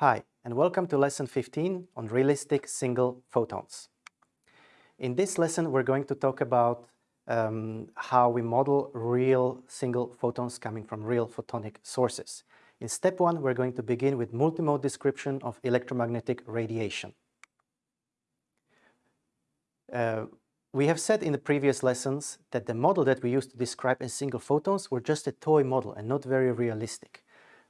Hi, and welcome to lesson 15 on realistic single photons. In this lesson, we're going to talk about um, how we model real single photons coming from real photonic sources. In step one, we're going to begin with multimode description of electromagnetic radiation. Uh, we have said in the previous lessons that the model that we used to describe in single photons were just a toy model and not very realistic.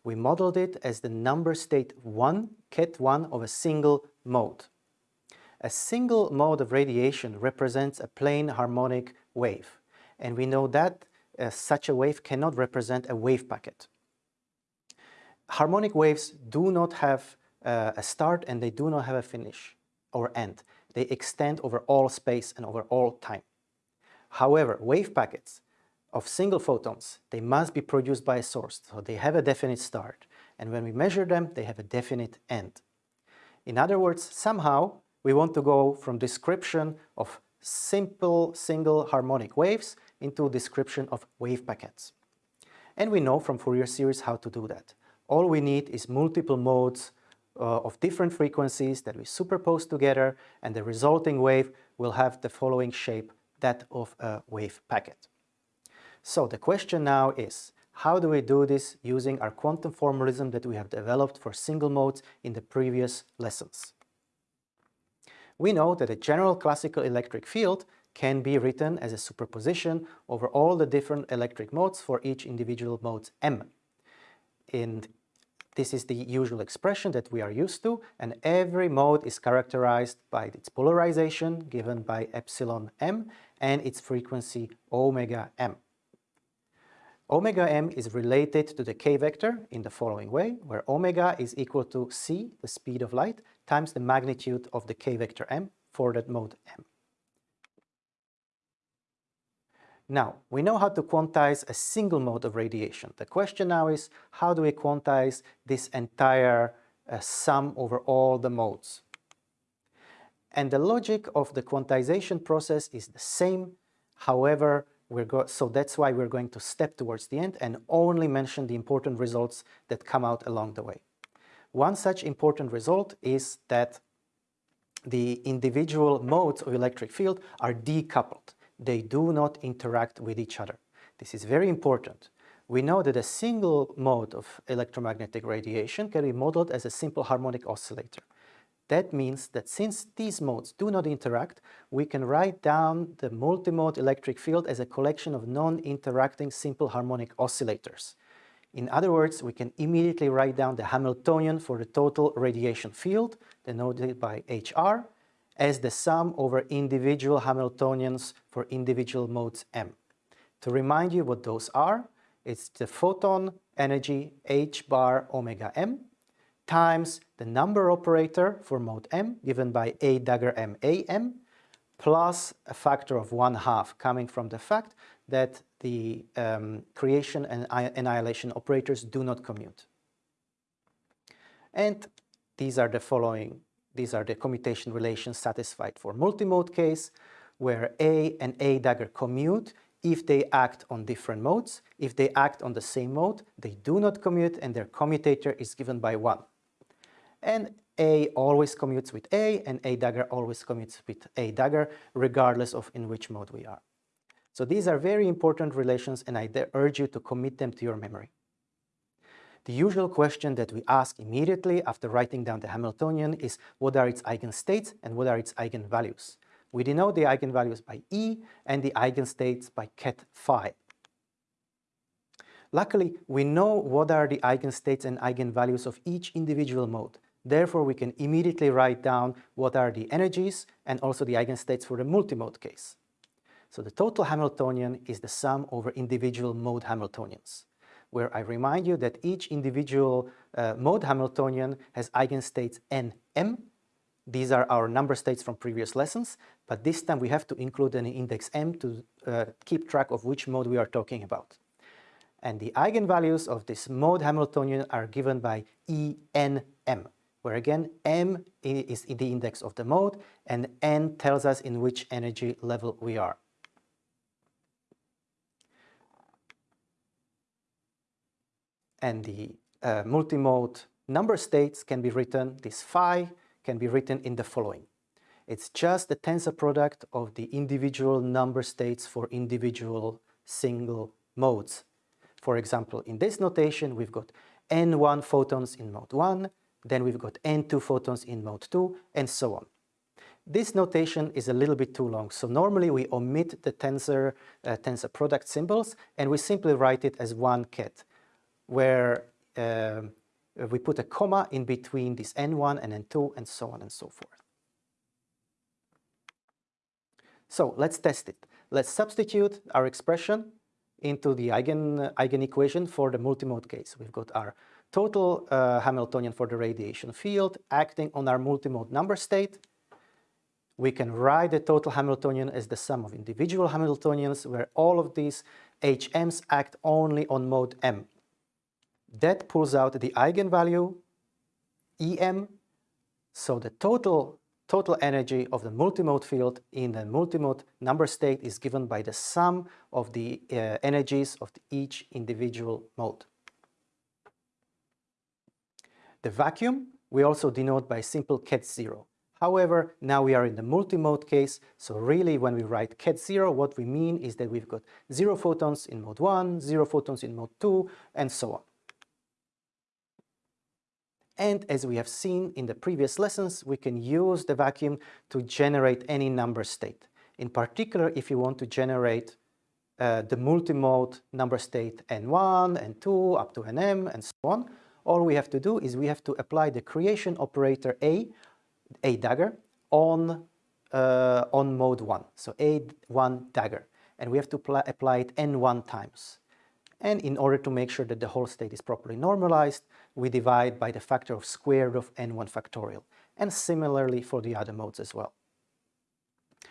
We modeled it as the number state 1, ket 1 of a single mode. A single mode of radiation represents a plane harmonic wave, and we know that uh, such a wave cannot represent a wave packet. Harmonic waves do not have uh, a start and they do not have a finish or end. They extend over all space and over all time. However, wave packets of single photons, they must be produced by a source, so they have a definite start. And when we measure them, they have a definite end. In other words, somehow we want to go from description of simple single harmonic waves into description of wave packets. And we know from Fourier series how to do that. All we need is multiple modes uh, of different frequencies that we superpose together and the resulting wave will have the following shape, that of a wave packet. So the question now is, how do we do this using our quantum formalism that we have developed for single modes in the previous lessons? We know that a general classical electric field can be written as a superposition over all the different electric modes for each individual mode m. And this is the usual expression that we are used to, and every mode is characterized by its polarization, given by epsilon m, and its frequency omega m. Omega m is related to the k-vector in the following way, where omega is equal to c, the speed of light, times the magnitude of the k-vector m for that mode m. Now, we know how to quantize a single mode of radiation. The question now is, how do we quantize this entire uh, sum over all the modes? And the logic of the quantization process is the same. However, so that's why we're going to step towards the end and only mention the important results that come out along the way. One such important result is that the individual modes of electric field are decoupled they do not interact with each other. This is very important. We know that a single mode of electromagnetic radiation can be modeled as a simple harmonic oscillator. That means that since these modes do not interact, we can write down the multimode electric field as a collection of non-interacting simple harmonic oscillators. In other words, we can immediately write down the Hamiltonian for the total radiation field, denoted by HR, as the sum over individual Hamiltonians for individual modes m. To remind you what those are, it's the photon energy h bar omega m times the number operator for mode m given by a dagger m a m plus a factor of one half coming from the fact that the um, creation and annihilation operators do not commute. And these are the following these are the commutation relations satisfied for multimode case, where A and A dagger commute if they act on different modes. If they act on the same mode, they do not commute and their commutator is given by 1. And A always commutes with A and A dagger always commutes with A dagger, regardless of in which mode we are. So these are very important relations and I urge you to commit them to your memory. The usual question that we ask immediately after writing down the Hamiltonian is what are its eigenstates and what are its eigenvalues. We denote the eigenvalues by E and the eigenstates by ket phi. Luckily, we know what are the eigenstates and eigenvalues of each individual mode. Therefore, we can immediately write down what are the energies and also the eigenstates for the multimode case. So the total Hamiltonian is the sum over individual mode Hamiltonians where I remind you that each individual uh, mode Hamiltonian has eigenstates n, m. These are our number states from previous lessons, but this time we have to include an index m to uh, keep track of which mode we are talking about. And the eigenvalues of this mode Hamiltonian are given by Enm, where again m is the index of the mode and n tells us in which energy level we are. and the uh, multimode number states can be written, this phi can be written in the following. It's just the tensor product of the individual number states for individual single modes. For example, in this notation, we've got n1 photons in mode 1, then we've got n2 photons in mode 2, and so on. This notation is a little bit too long, so normally we omit the tensor, uh, tensor product symbols and we simply write it as one ket, where uh, we put a comma in between this n1 and n2 and so on and so forth. So let's test it. Let's substitute our expression into the eigen, eigen equation for the multimode case. We've got our total uh, Hamiltonian for the radiation field acting on our multimode number state. We can write the total Hamiltonian as the sum of individual Hamiltonians where all of these HMs act only on mode M. That pulls out the eigenvalue EM, so the total total energy of the multimode field in the multimode number state is given by the sum of the uh, energies of the each individual mode. The vacuum we also denote by simple ket 0. However, now we are in the multimode case, so really when we write ket 0, what we mean is that we've got 0 photons in mode 1, 0 photons in mode 2, and so on. And as we have seen in the previous lessons, we can use the vacuum to generate any number state. In particular, if you want to generate uh, the multimode number state n1, n2, up to nm, and so on, all we have to do is we have to apply the creation operator A, A dagger, on, uh, on mode 1. So A1 dagger. And we have to apply it n1 times. And in order to make sure that the whole state is properly normalized, we divide by the factor of square root of n1 factorial. And similarly for the other modes as well.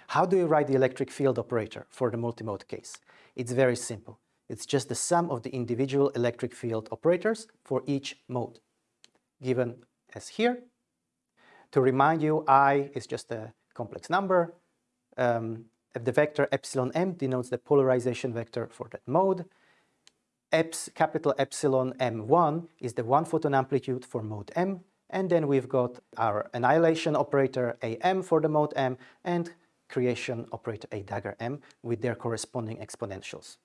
How do you write the electric field operator for the multimode case? It's very simple. It's just the sum of the individual electric field operators for each mode, given as here. To remind you, I is just a complex number. Um, the vector epsilon m denotes the polarization vector for that mode eps, capital epsilon m1 is the one photon amplitude for mode m, and then we've got our annihilation operator am for the mode m and creation operator a dagger m with their corresponding exponentials.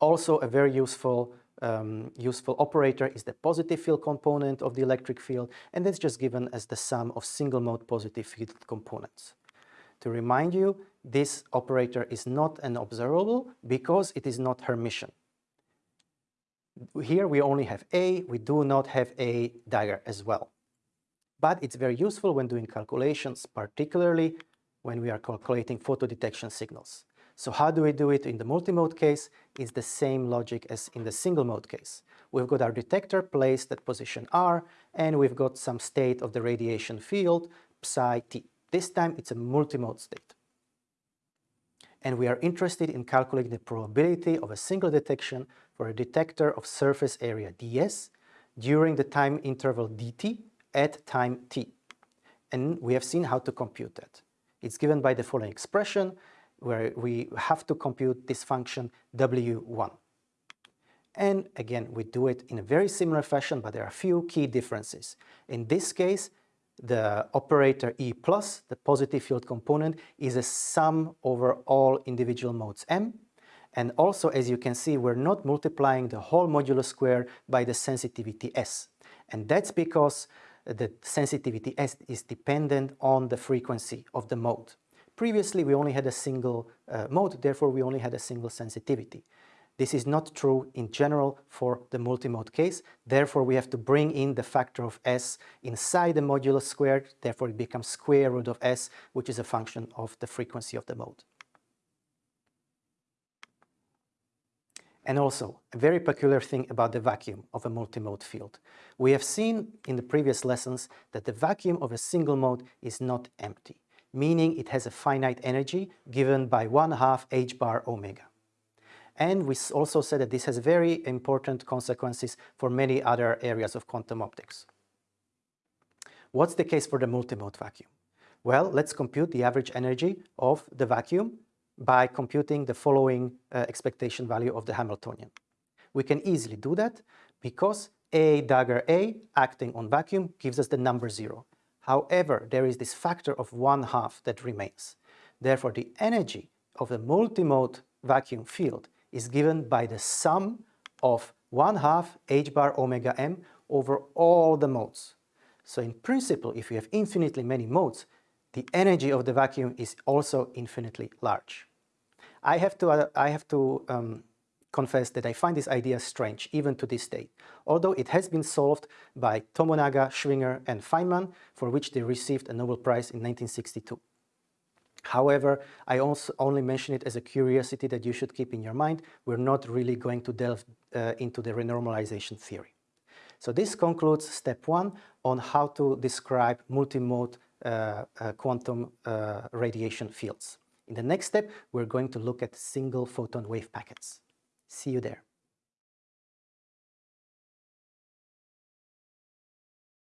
Also a very useful um, useful operator is the positive field component of the electric field and that's just given as the sum of single mode positive field components. To remind you, this operator is not an observable because it is not Hermitian. Here we only have A, we do not have A dagger as well. But it's very useful when doing calculations, particularly when we are calculating photodetection signals. So how do we do it in the multimode case? It's the same logic as in the single mode case. We've got our detector placed at position R, and we've got some state of the radiation field, psi t. This time it's a multimode state and we are interested in calculating the probability of a single detection for a detector of surface area ds during the time interval dt at time t. And we have seen how to compute that. It's given by the following expression where we have to compute this function w1. And again, we do it in a very similar fashion, but there are a few key differences. In this case, the operator E plus, the positive field component, is a sum over all individual modes M. And also, as you can see, we're not multiplying the whole modulo square by the sensitivity S. And that's because the sensitivity S is dependent on the frequency of the mode. Previously, we only had a single uh, mode, therefore we only had a single sensitivity. This is not true in general for the multimode case. Therefore, we have to bring in the factor of s inside the modulus squared. Therefore, it becomes square root of s, which is a function of the frequency of the mode. And also, a very peculiar thing about the vacuum of a multimode field. We have seen in the previous lessons that the vacuum of a single mode is not empty, meaning it has a finite energy given by 1 half h bar omega. And we also said that this has very important consequences for many other areas of quantum optics. What's the case for the multimode vacuum? Well, let's compute the average energy of the vacuum by computing the following uh, expectation value of the Hamiltonian. We can easily do that because A dagger A acting on vacuum gives us the number zero. However, there is this factor of one half that remains. Therefore, the energy of the multimode vacuum field is given by the sum of 1 half h bar omega m over all the modes. So in principle, if you have infinitely many modes, the energy of the vacuum is also infinitely large. I have to, uh, I have to um, confess that I find this idea strange, even to this day, although it has been solved by Tomonaga, Schwinger and Feynman, for which they received a Nobel Prize in 1962. However, I also only mention it as a curiosity that you should keep in your mind. We're not really going to delve uh, into the renormalization theory. So this concludes step one on how to describe multimode uh, uh, quantum uh, radiation fields. In the next step, we're going to look at single photon wave packets. See you there.